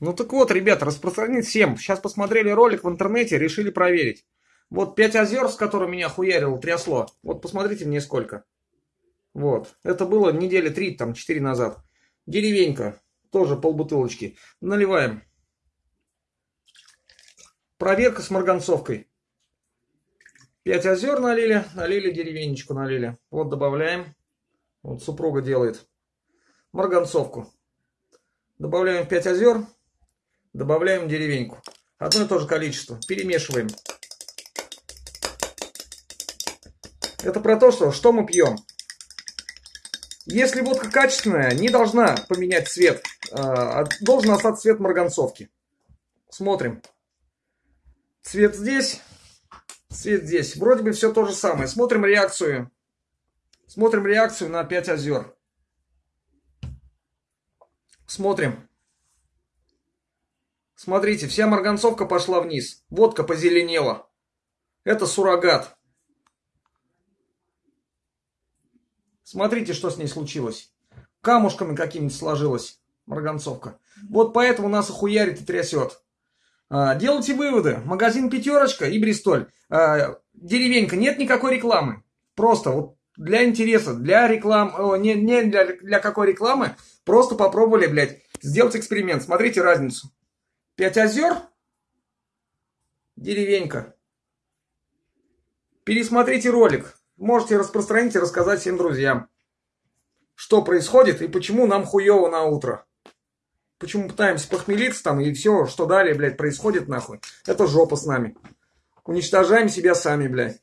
Ну так вот, ребята, распространить всем. Сейчас посмотрели ролик в интернете, решили проверить. Вот 5 озер, с которыми меня хуярило, трясло. Вот посмотрите мне сколько. Вот. Это было недели 3, там, 4 назад. Деревенька. Тоже полбутылочки. Наливаем. Проверка с марганцовкой. 5 озер налили, налили деревенечку, налили. Вот добавляем. Вот супруга делает. Марганцовку. Добавляем 5 озер. Добавляем деревеньку. Одно и то же количество. Перемешиваем. Это про то, что, что мы пьем. Если водка качественная, не должна поменять цвет. А, должен остаться цвет марганцовки. Смотрим. Цвет здесь, цвет здесь. Вроде бы все то же самое. Смотрим реакцию. Смотрим реакцию на 5 озер. Смотрим. Смотрите, вся марганцовка пошла вниз. Водка позеленела. Это суррогат. Смотрите, что с ней случилось. Камушками какими-то сложилась марганцовка. Вот поэтому нас охуярит и трясет. А, делайте выводы. Магазин «Пятерочка» и «Бристоль». А, деревенька. Нет никакой рекламы. Просто вот для интереса, для рекламы, не, не для, для какой рекламы, просто попробовали, блядь, сделать эксперимент. Смотрите разницу. Пять озер, деревенька. Пересмотрите ролик. Можете распространить и рассказать всем друзьям, что происходит и почему нам хуево на утро. Почему пытаемся похмелиться там и все, что далее, блядь, происходит нахуй. Это жопа с нами. Уничтожаем себя сами, блядь.